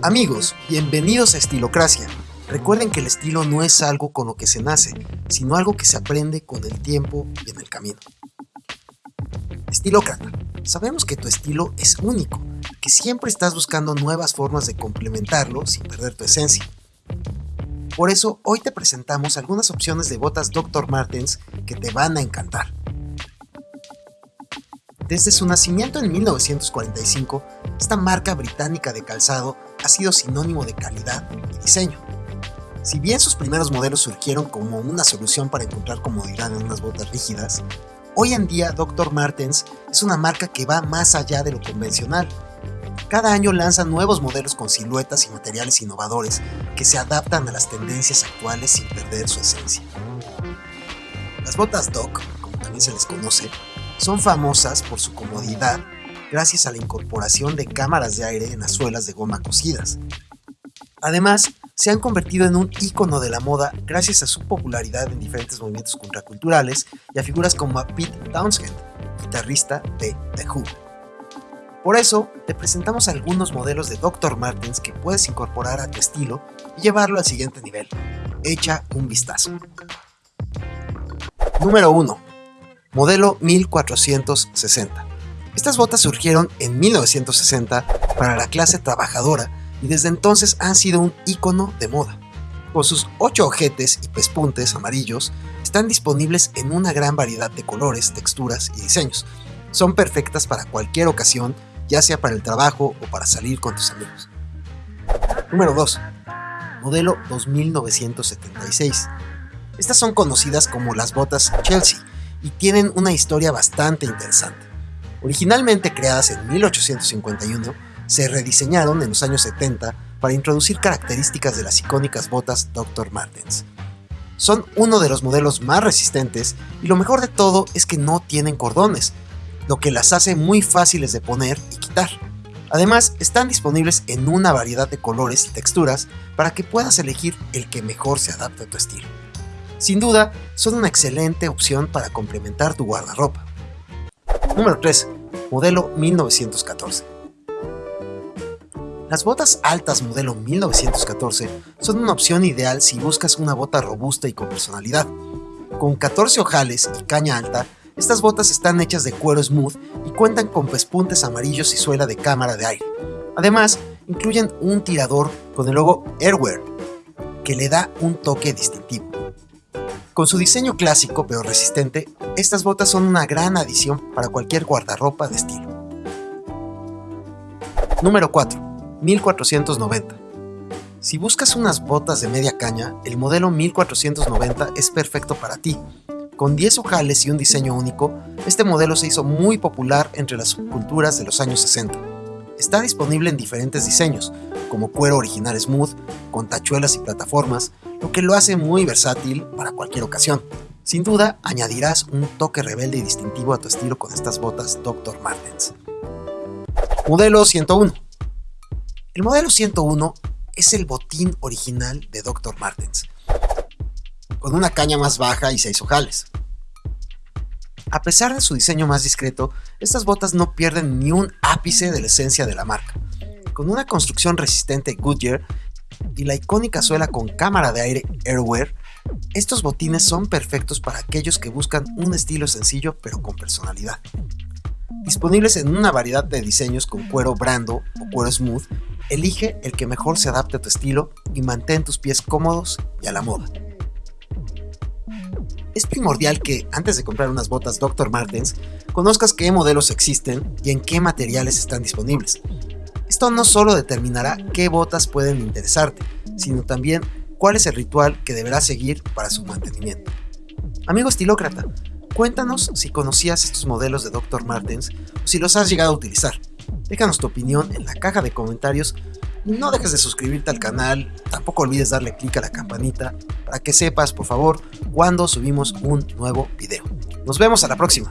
Amigos, bienvenidos a Estilocracia. Recuerden que el estilo no es algo con lo que se nace, sino algo que se aprende con el tiempo y en el camino. Estilócrata, sabemos que tu estilo es único, que siempre estás buscando nuevas formas de complementarlo sin perder tu esencia. Por eso hoy te presentamos algunas opciones de botas Dr. Martens que te van a encantar. Desde su nacimiento en 1945, esta marca británica de calzado ha sido sinónimo de calidad y diseño. Si bien sus primeros modelos surgieron como una solución para encontrar comodidad en unas botas rígidas, hoy en día Dr. Martens es una marca que va más allá de lo convencional. Cada año lanza nuevos modelos con siluetas y materiales innovadores que se adaptan a las tendencias actuales sin perder su esencia. Las botas Doc, como también se les conoce, son famosas por su comodidad gracias a la incorporación de cámaras de aire en las suelas de goma cosidas. Además, se han convertido en un icono de la moda gracias a su popularidad en diferentes movimientos contraculturales y a figuras como Pete Townshend, guitarrista de The Who. Por eso, te presentamos algunos modelos de Dr. Martens que puedes incorporar a tu estilo y llevarlo al siguiente nivel. Echa un vistazo. Número 1. Modelo 1460. Estas botas surgieron en 1960 para la clase trabajadora y desde entonces han sido un icono de moda. Con sus 8 ojetes y pespuntes amarillos, están disponibles en una gran variedad de colores, texturas y diseños. Son perfectas para cualquier ocasión, ya sea para el trabajo o para salir con tus amigos. Número 2. Modelo 2976. Estas son conocidas como las botas Chelsea y tienen una historia bastante interesante. Originalmente creadas en 1851, se rediseñaron en los años 70 para introducir características de las icónicas botas Dr. Martens. Son uno de los modelos más resistentes y lo mejor de todo es que no tienen cordones, lo que las hace muy fáciles de poner y quitar. Además, están disponibles en una variedad de colores y texturas para que puedas elegir el que mejor se adapte a tu estilo. Sin duda, son una excelente opción para complementar tu guardarropa. Número 3. Modelo 1914. Las botas altas modelo 1914 son una opción ideal si buscas una bota robusta y con personalidad. Con 14 ojales y caña alta, estas botas están hechas de cuero smooth y cuentan con pespuntes amarillos y suela de cámara de aire. Además, incluyen un tirador con el logo Airwear, que le da un toque distintivo. Con su diseño clásico pero resistente, estas botas son una gran adición para cualquier guardarropa de estilo. Número 4. 1490. Si buscas unas botas de media caña, el modelo 1490 es perfecto para ti. Con 10 ojales y un diseño único, este modelo se hizo muy popular entre las subculturas de los años 60. Está disponible en diferentes diseños, como cuero original smooth, con tachuelas y plataformas, lo que lo hace muy versátil para cualquier ocasión. Sin duda, añadirás un toque rebelde y distintivo a tu estilo con estas botas Dr. Martens. Modelo 101. El modelo 101 es el botín original de Dr. Martens, con una caña más baja y seis ojales. A pesar de su diseño más discreto, estas botas no pierden ni un ápice de la esencia de la marca. Con una construcción resistente Goodyear y la icónica suela con cámara de aire Airwear, estos botines son perfectos para aquellos que buscan un estilo sencillo pero con personalidad. Disponibles en una variedad de diseños con cuero brando o cuero smooth, elige el que mejor se adapte a tu estilo y mantén tus pies cómodos y a la moda. Es primordial que, antes de comprar unas botas Dr. Martens, conozcas qué modelos existen y en qué materiales están disponibles. Esto no solo determinará qué botas pueden interesarte, sino también cuál es el ritual que deberás seguir para su mantenimiento. Amigo estilócrata, cuéntanos si conocías estos modelos de Dr. Martens o si los has llegado a utilizar. Déjanos tu opinión en la caja de comentarios no dejes de suscribirte al canal, tampoco olvides darle clic a la campanita para que sepas, por favor, cuando subimos un nuevo video. Nos vemos a la próxima.